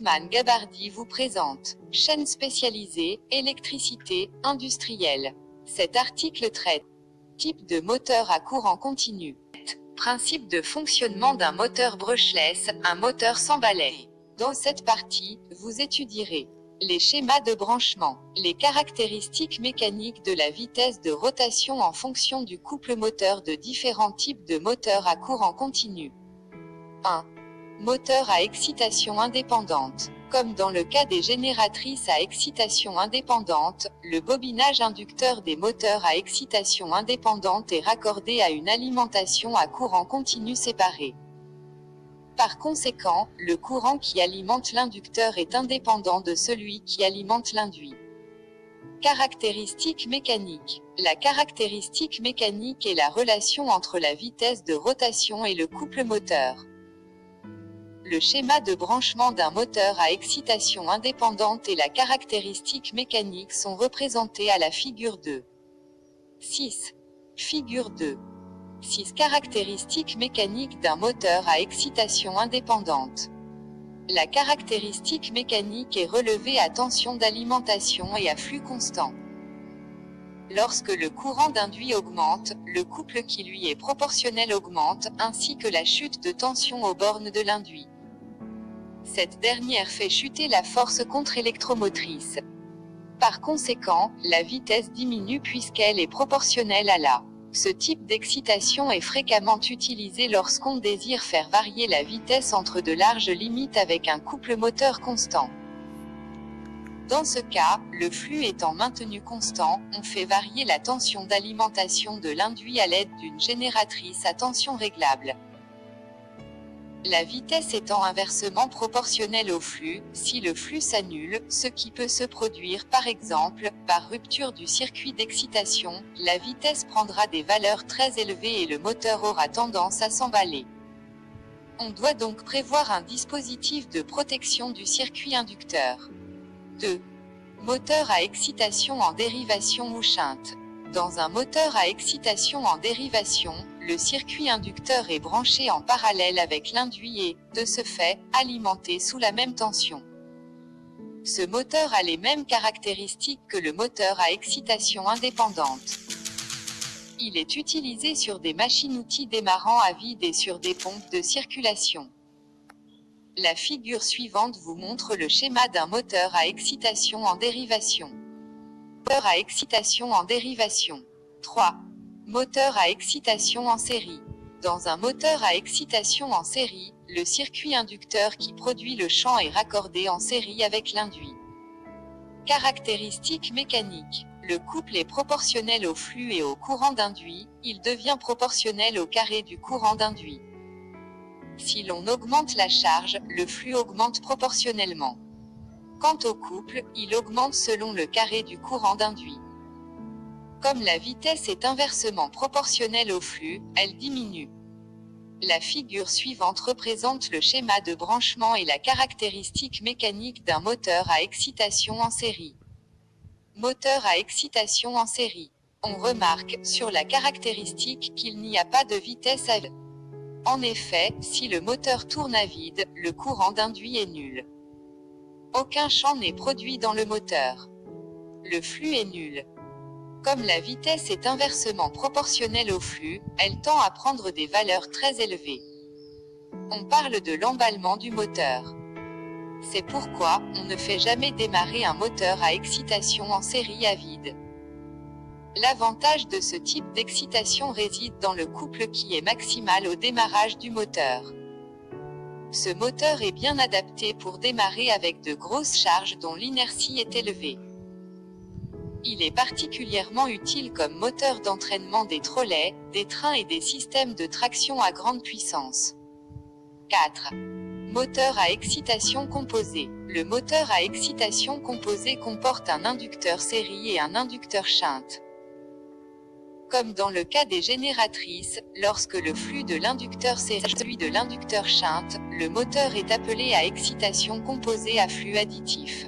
Gabardi vous présente chaîne spécialisée, électricité, industrielle. Cet article traite type de moteur à courant continu. Principe de fonctionnement d'un moteur brushless, un moteur sans balai. Dans cette partie, vous étudierez les schémas de branchement, les caractéristiques mécaniques de la vitesse de rotation en fonction du couple moteur de différents types de moteurs à courant continu. 1. Moteur à excitation indépendante. Comme dans le cas des génératrices à excitation indépendante, le bobinage inducteur des moteurs à excitation indépendante est raccordé à une alimentation à courant continu séparé. Par conséquent, le courant qui alimente l'inducteur est indépendant de celui qui alimente l'induit. Caractéristique mécanique. La caractéristique mécanique est la relation entre la vitesse de rotation et le couple moteur. Le schéma de branchement d'un moteur à excitation indépendante et la caractéristique mécanique sont représentés à la figure 2. 6. Figure 2. 6 caractéristiques mécaniques d'un moteur à excitation indépendante. La caractéristique mécanique est relevée à tension d'alimentation et à flux constant. Lorsque le courant d'induit augmente, le couple qui lui est proportionnel augmente, ainsi que la chute de tension aux bornes de l'induit. Cette dernière fait chuter la force contre-électromotrice. Par conséquent, la vitesse diminue puisqu'elle est proportionnelle à la. Ce type d'excitation est fréquemment utilisé lorsqu'on désire faire varier la vitesse entre de larges limites avec un couple moteur constant. Dans ce cas, le flux étant maintenu constant, on fait varier la tension d'alimentation de l'induit à l'aide d'une génératrice à tension réglable. La vitesse étant inversement proportionnelle au flux, si le flux s'annule, ce qui peut se produire par exemple, par rupture du circuit d'excitation, la vitesse prendra des valeurs très élevées et le moteur aura tendance à s'emballer. On doit donc prévoir un dispositif de protection du circuit inducteur. 2. Moteur à excitation en dérivation ou shunt. Dans un moteur à excitation en dérivation, le circuit inducteur est branché en parallèle avec l'induit et, de ce fait, alimenté sous la même tension. Ce moteur a les mêmes caractéristiques que le moteur à excitation indépendante. Il est utilisé sur des machines-outils démarrant à vide et sur des pompes de circulation. La figure suivante vous montre le schéma d'un moteur à excitation en dérivation. Moteur à excitation en dérivation. 3. Moteur à excitation en série. Dans un moteur à excitation en série, le circuit inducteur qui produit le champ est raccordé en série avec l'induit. Caractéristiques mécaniques. Le couple est proportionnel au flux et au courant d'induit, il devient proportionnel au carré du courant d'induit. Si l'on augmente la charge, le flux augmente proportionnellement. Quant au couple, il augmente selon le carré du courant d'induit. Comme la vitesse est inversement proportionnelle au flux, elle diminue. La figure suivante représente le schéma de branchement et la caractéristique mécanique d'un moteur à excitation en série. Moteur à excitation en série. On remarque, sur la caractéristique, qu'il n'y a pas de vitesse à. En effet, si le moteur tourne à vide, le courant d'induit est nul. Aucun champ n'est produit dans le moteur. Le flux est nul. Comme la vitesse est inversement proportionnelle au flux, elle tend à prendre des valeurs très élevées. On parle de l'emballement du moteur. C'est pourquoi, on ne fait jamais démarrer un moteur à excitation en série à vide. L'avantage de ce type d'excitation réside dans le couple qui est maximal au démarrage du moteur. Ce moteur est bien adapté pour démarrer avec de grosses charges dont l'inertie est élevée. Il est particulièrement utile comme moteur d'entraînement des trolleys, des trains et des systèmes de traction à grande puissance. 4. Moteur à excitation composée. Le moteur à excitation composée comporte un inducteur série et un inducteur shunt. Comme dans le cas des génératrices, lorsque le flux de l'inducteur série celui de l'inducteur shunt, le moteur est appelé à excitation composée à flux additif.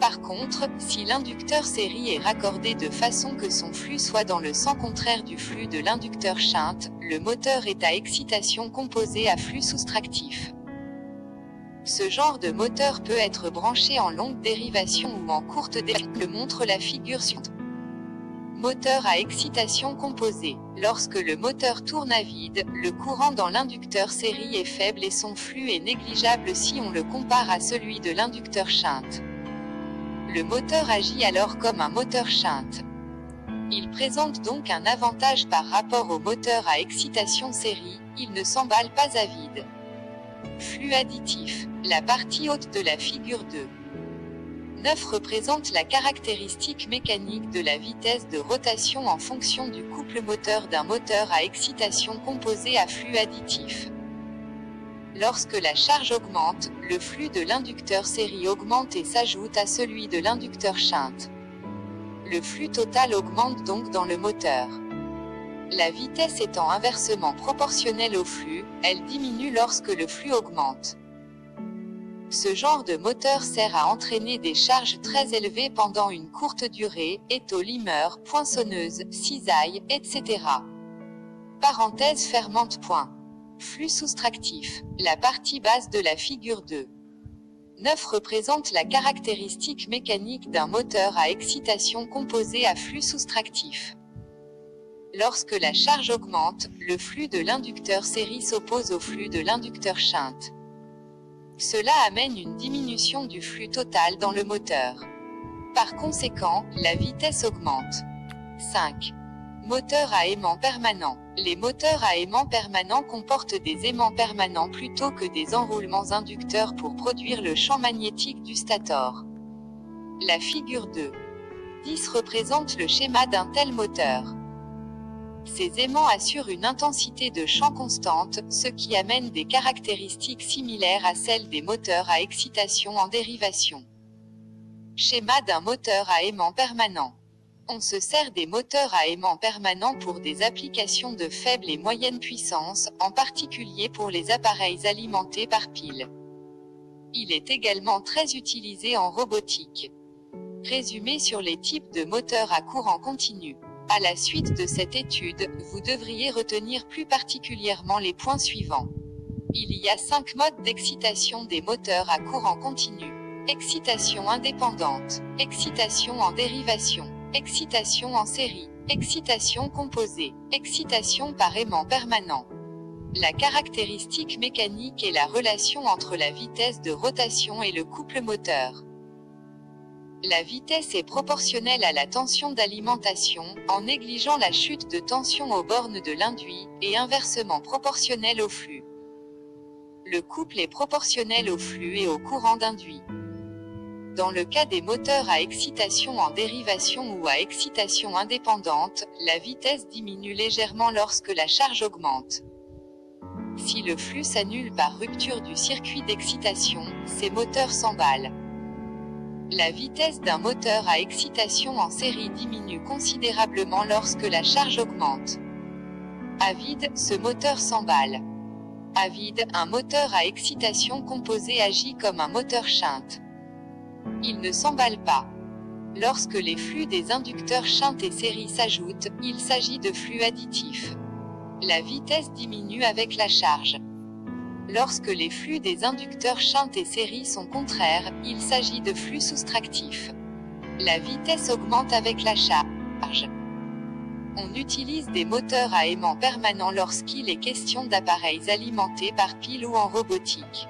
Par contre, si l'inducteur série est raccordé de façon que son flux soit dans le sens contraire du flux de l'inducteur shunt, le moteur est à excitation composée à flux soustractif. Ce genre de moteur peut être branché en longue dérivation ou en courte dérivation, le montre la figure suivante. Moteur à excitation composée. Lorsque le moteur tourne à vide, le courant dans l'inducteur série est faible et son flux est négligeable si on le compare à celui de l'inducteur shunt. Le moteur agit alors comme un moteur shunt. Il présente donc un avantage par rapport au moteur à excitation série, il ne s'emballe pas à vide. Flux additif, la partie haute de la figure 2. 9 représente la caractéristique mécanique de la vitesse de rotation en fonction du couple moteur d'un moteur à excitation composé à flux additif. Lorsque la charge augmente, le flux de l'inducteur série augmente et s'ajoute à celui de l'inducteur shunt. Le flux total augmente donc dans le moteur. La vitesse étant inversement proportionnelle au flux, elle diminue lorsque le flux augmente. Ce genre de moteur sert à entraîner des charges très élevées pendant une courte durée, étau limeur, poinçonneuse, cisaille, etc. Parenthèse fermante point. Flux soustractif, la partie basse de la figure 2. 9 représente la caractéristique mécanique d'un moteur à excitation composé à flux soustractif. Lorsque la charge augmente, le flux de l'inducteur série s'oppose au flux de l'inducteur shunt. Cela amène une diminution du flux total dans le moteur. Par conséquent, la vitesse augmente. 5. Moteur à aimant permanent. Les moteurs à aimant permanent comportent des aimants permanents plutôt que des enroulements inducteurs pour produire le champ magnétique du stator. La figure 2. 10 représente le schéma d'un tel moteur. Ces aimants assurent une intensité de champ constante, ce qui amène des caractéristiques similaires à celles des moteurs à excitation en dérivation. Schéma d'un moteur à aimant permanent. On se sert des moteurs à aimant permanent pour des applications de faible et moyenne puissance, en particulier pour les appareils alimentés par pile. Il est également très utilisé en robotique. Résumé sur les types de moteurs à courant continu. À la suite de cette étude, vous devriez retenir plus particulièrement les points suivants. Il y a cinq modes d'excitation des moteurs à courant continu. Excitation indépendante, excitation en dérivation, excitation en série, excitation composée, excitation par aimant permanent. La caractéristique mécanique est la relation entre la vitesse de rotation et le couple moteur. La vitesse est proportionnelle à la tension d'alimentation, en négligeant la chute de tension aux bornes de l'induit, et inversement proportionnelle au flux. Le couple est proportionnel au flux et au courant d'induit. Dans le cas des moteurs à excitation en dérivation ou à excitation indépendante, la vitesse diminue légèrement lorsque la charge augmente. Si le flux s'annule par rupture du circuit d'excitation, ces moteurs s'emballent. La vitesse d'un moteur à excitation en série diminue considérablement lorsque la charge augmente. À vide, ce moteur s'emballe. À vide, un moteur à excitation composée agit comme un moteur shunt. Il ne s'emballe pas. Lorsque les flux des inducteurs shunt et série s'ajoutent, il s'agit de flux additifs. La vitesse diminue avec la charge. Lorsque les flux des inducteurs shunt et série sont contraires, il s'agit de flux soustractifs. La vitesse augmente avec la charge. On utilise des moteurs à aimant permanent lorsqu'il est question d'appareils alimentés par pile ou en robotique.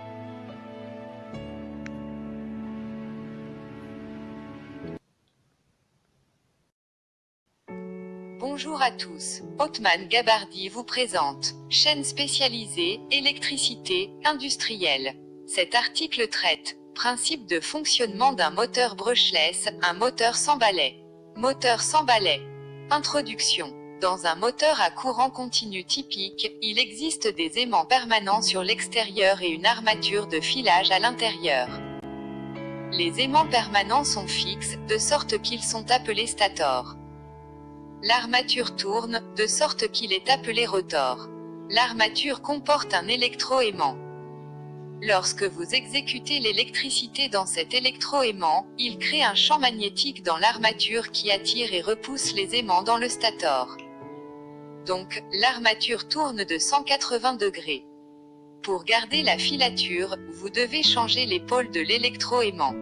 Bonjour à tous, Otman Gabardi vous présente, chaîne spécialisée, électricité, industrielle. Cet article traite, principe de fonctionnement d'un moteur brushless, un moteur sans balai. Moteur sans balai. Introduction. Dans un moteur à courant continu typique, il existe des aimants permanents sur l'extérieur et une armature de filage à l'intérieur. Les aimants permanents sont fixes, de sorte qu'ils sont appelés stators. L'armature tourne, de sorte qu'il est appelé rotor. L'armature comporte un électroaimant. Lorsque vous exécutez l'électricité dans cet électroaimant, il crée un champ magnétique dans l'armature qui attire et repousse les aimants dans le stator. Donc, l'armature tourne de 180 degrés. Pour garder la filature, vous devez changer les pôles de l'électroaimant.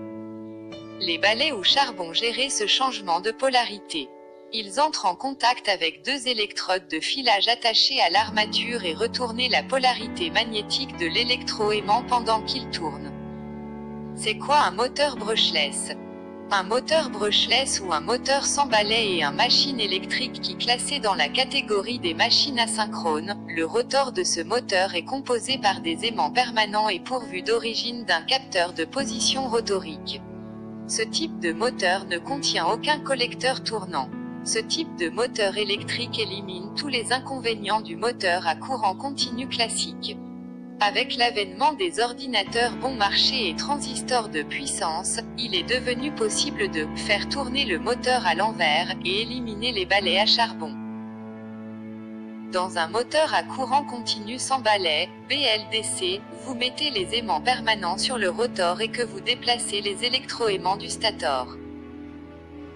Les balais ou charbon gérer ce changement de polarité. Ils entrent en contact avec deux électrodes de filage attachées à l'armature et retournent la polarité magnétique de l'électroaimant pendant qu'il tourne. C'est quoi un moteur brushless? Un moteur brushless ou un moteur sans balai est un machine électrique qui classé dans la catégorie des machines asynchrones. Le rotor de ce moteur est composé par des aimants permanents et pourvu d'origine d'un capteur de position rotorique. Ce type de moteur ne contient aucun collecteur tournant. Ce type de moteur électrique élimine tous les inconvénients du moteur à courant continu classique. Avec l'avènement des ordinateurs bon marché et transistors de puissance, il est devenu possible de faire tourner le moteur à l'envers et éliminer les balais à charbon. Dans un moteur à courant continu sans balai, BLDC, vous mettez les aimants permanents sur le rotor et que vous déplacez les électroaimants du stator.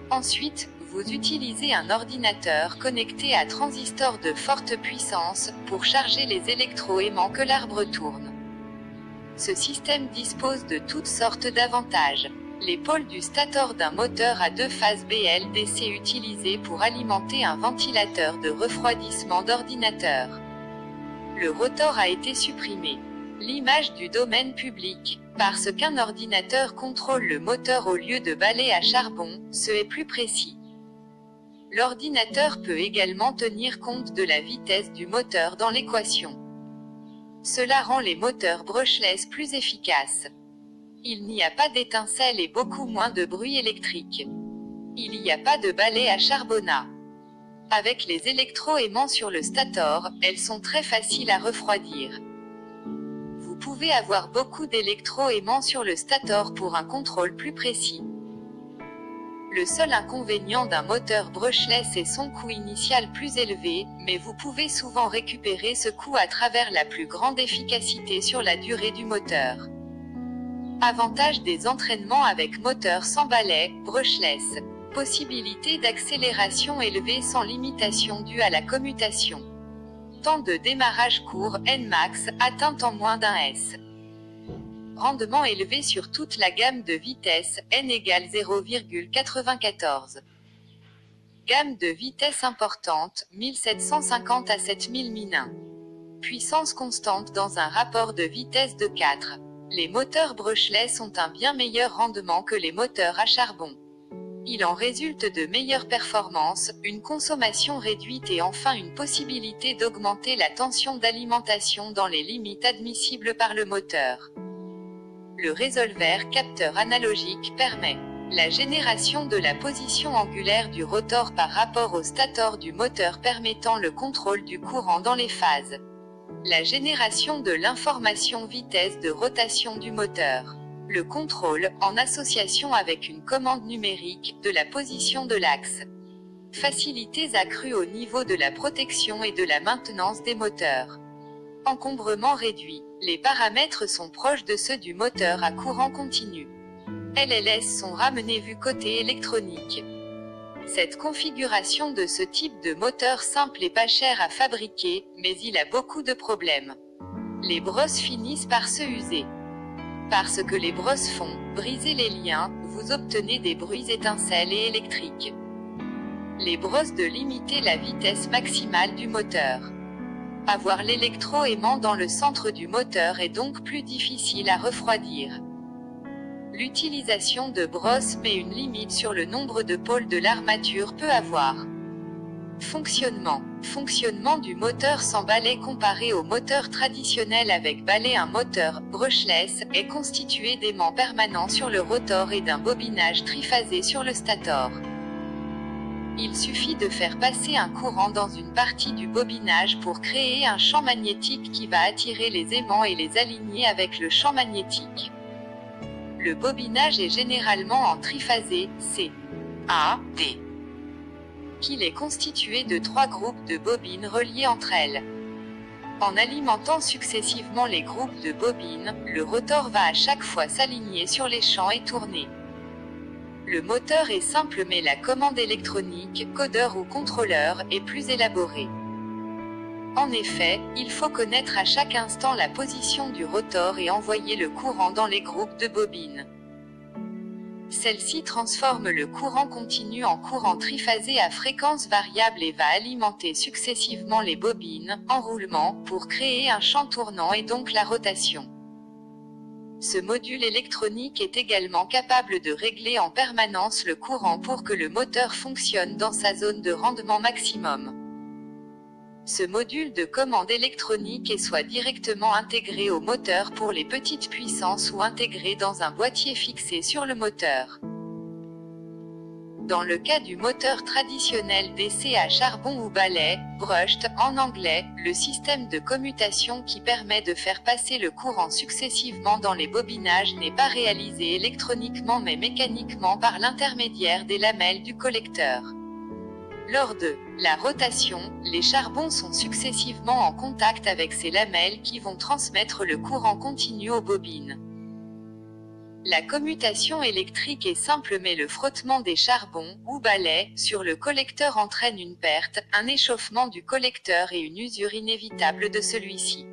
Ensuite, vous utilisez un ordinateur connecté à transistor de forte puissance pour charger les électroaimants que l'arbre tourne. Ce système dispose de toutes sortes d'avantages. Les pôles du stator d'un moteur à deux phases BLDC utilisés pour alimenter un ventilateur de refroidissement d'ordinateur. Le rotor a été supprimé. L'image du domaine public, parce qu'un ordinateur contrôle le moteur au lieu de balai à charbon, ce est plus précis. L'ordinateur peut également tenir compte de la vitesse du moteur dans l'équation. Cela rend les moteurs brushless plus efficaces. Il n'y a pas d'étincelles et beaucoup moins de bruit électrique. Il n'y a pas de balai à charbonnat. Avec les électroaimants sur le stator, elles sont très faciles à refroidir. Vous pouvez avoir beaucoup d'électroaimants sur le stator pour un contrôle plus précis. Le seul inconvénient d'un moteur brushless est son coût initial plus élevé, mais vous pouvez souvent récupérer ce coût à travers la plus grande efficacité sur la durée du moteur. Avantage des entraînements avec moteur sans balai, brushless. Possibilité d'accélération élevée sans limitation due à la commutation. Temps de démarrage court, Nmax, atteint en moins d'un S rendement élevé sur toute la gamme de vitesse, n égale 0,94. Gamme de vitesse importante, 1750 à 7000 min. Puissance constante dans un rapport de vitesse de 4. Les moteurs brushless ont un bien meilleur rendement que les moteurs à charbon. Il en résulte de meilleures performances, une consommation réduite et enfin une possibilité d'augmenter la tension d'alimentation dans les limites admissibles par le moteur le résolver capteur analogique permet la génération de la position angulaire du rotor par rapport au stator du moteur permettant le contrôle du courant dans les phases. La génération de l'information vitesse de rotation du moteur. Le contrôle, en association avec une commande numérique, de la position de l'axe. Facilités accrues au niveau de la protection et de la maintenance des moteurs. Encombrement réduit. Les paramètres sont proches de ceux du moteur à courant continu. LLS sont ramenés vu côté électronique. Cette configuration de ce type de moteur simple est pas cher à fabriquer, mais il a beaucoup de problèmes. Les brosses finissent par se user. Parce que les brosses font briser les liens, vous obtenez des bruits étincelles et électriques. Les brosses de limiter la vitesse maximale du moteur. Avoir l'électroaimant dans le centre du moteur est donc plus difficile à refroidir. L'utilisation de brosses met une limite sur le nombre de pôles de l'armature peut avoir. Fonctionnement. Fonctionnement du moteur sans balai comparé au moteur traditionnel avec balai Un moteur, brushless, est constitué d'aimants permanents sur le rotor et d'un bobinage triphasé sur le stator. Il suffit de faire passer un courant dans une partie du bobinage pour créer un champ magnétique qui va attirer les aimants et les aligner avec le champ magnétique. Le bobinage est généralement en triphasé, C, A, D, qu'il est constitué de trois groupes de bobines reliées entre elles. En alimentant successivement les groupes de bobines, le rotor va à chaque fois s'aligner sur les champs et tourner. Le moteur est simple mais la commande électronique, codeur ou contrôleur, est plus élaborée. En effet, il faut connaître à chaque instant la position du rotor et envoyer le courant dans les groupes de bobines. Celle-ci transforme le courant continu en courant triphasé à fréquence variable et va alimenter successivement les bobines, en roulement, pour créer un champ tournant et donc la rotation. Ce module électronique est également capable de régler en permanence le courant pour que le moteur fonctionne dans sa zone de rendement maximum. Ce module de commande électronique est soit directement intégré au moteur pour les petites puissances ou intégré dans un boîtier fixé sur le moteur. Dans le cas du moteur traditionnel d'essai à charbon ou balai, brushed en anglais, le système de commutation qui permet de faire passer le courant successivement dans les bobinages n'est pas réalisé électroniquement mais mécaniquement par l'intermédiaire des lamelles du collecteur. Lors de la rotation, les charbons sont successivement en contact avec ces lamelles qui vont transmettre le courant continu aux bobines. La commutation électrique est simple mais le frottement des charbons, ou balais, sur le collecteur entraîne une perte, un échauffement du collecteur et une usure inévitable de celui-ci.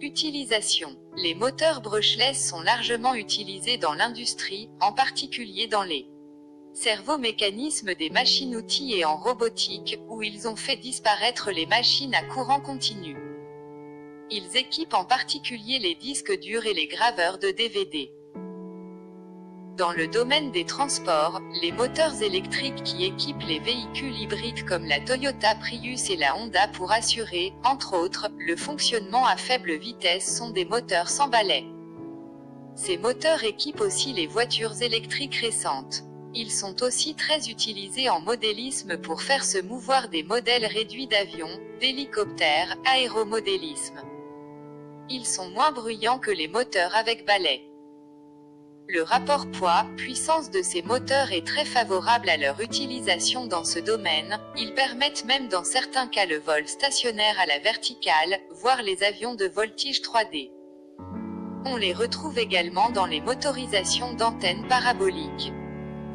Utilisation. Les moteurs brushless sont largement utilisés dans l'industrie, en particulier dans les cerveau-mécanismes des machines-outils et en robotique, où ils ont fait disparaître les machines à courant continu. Ils équipent en particulier les disques durs et les graveurs de DVD. Dans le domaine des transports, les moteurs électriques qui équipent les véhicules hybrides comme la Toyota Prius et la Honda pour assurer, entre autres, le fonctionnement à faible vitesse sont des moteurs sans balai. Ces moteurs équipent aussi les voitures électriques récentes. Ils sont aussi très utilisés en modélisme pour faire se mouvoir des modèles réduits d'avions, d'hélicoptères, aéromodélisme. Ils sont moins bruyants que les moteurs avec balai. Le rapport poids-puissance de ces moteurs est très favorable à leur utilisation dans ce domaine, ils permettent même dans certains cas le vol stationnaire à la verticale, voire les avions de voltige 3D. On les retrouve également dans les motorisations d'antennes paraboliques.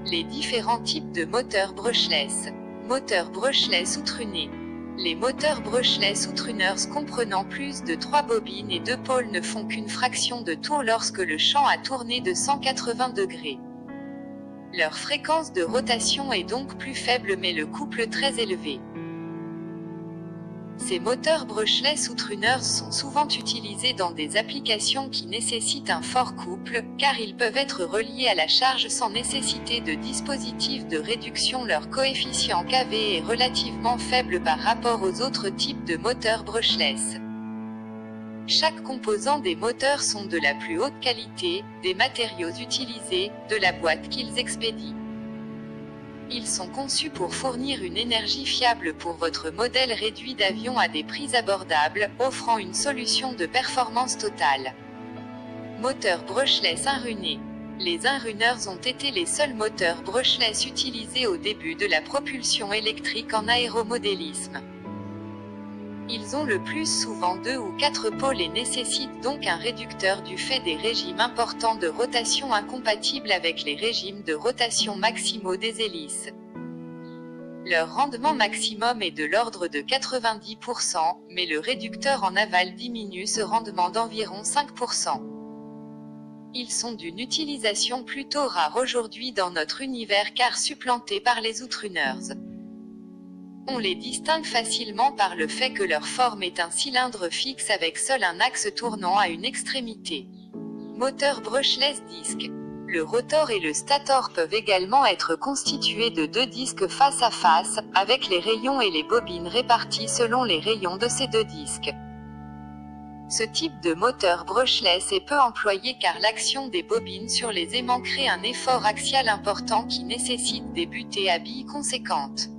Les différents types de moteurs brushless. Moteur brushless ou truné. Les moteurs brushless ou tuners comprenant plus de 3 bobines et 2 pôles ne font qu'une fraction de tour lorsque le champ a tourné de 180 degrés. Leur fréquence de rotation est donc plus faible mais le couple très élevé. Ces moteurs brushless ou tuners sont souvent utilisés dans des applications qui nécessitent un fort couple, car ils peuvent être reliés à la charge sans nécessité de dispositif de réduction. Leur coefficient KV est relativement faible par rapport aux autres types de moteurs brushless. Chaque composant des moteurs sont de la plus haute qualité, des matériaux utilisés, de la boîte qu'ils expédient. Ils sont conçus pour fournir une énergie fiable pour votre modèle réduit d'avion à des prix abordables, offrant une solution de performance totale. Moteur brushless inruné. Les inrunners ont été les seuls moteurs brushless utilisés au début de la propulsion électrique en aéromodélisme. Ils ont le plus souvent deux ou quatre pôles et nécessitent donc un réducteur du fait des régimes importants de rotation incompatibles avec les régimes de rotation maximaux des hélices. Leur rendement maximum est de l'ordre de 90%, mais le réducteur en aval diminue ce rendement d'environ 5%. Ils sont d'une utilisation plutôt rare aujourd'hui dans notre univers car supplantés par les outruners. On les distingue facilement par le fait que leur forme est un cylindre fixe avec seul un axe tournant à une extrémité. Moteur brushless disque. Le rotor et le stator peuvent également être constitués de deux disques face à face, avec les rayons et les bobines répartis selon les rayons de ces deux disques. Ce type de moteur brushless est peu employé car l'action des bobines sur les aimants crée un effort axial important qui nécessite des butées à billes conséquentes.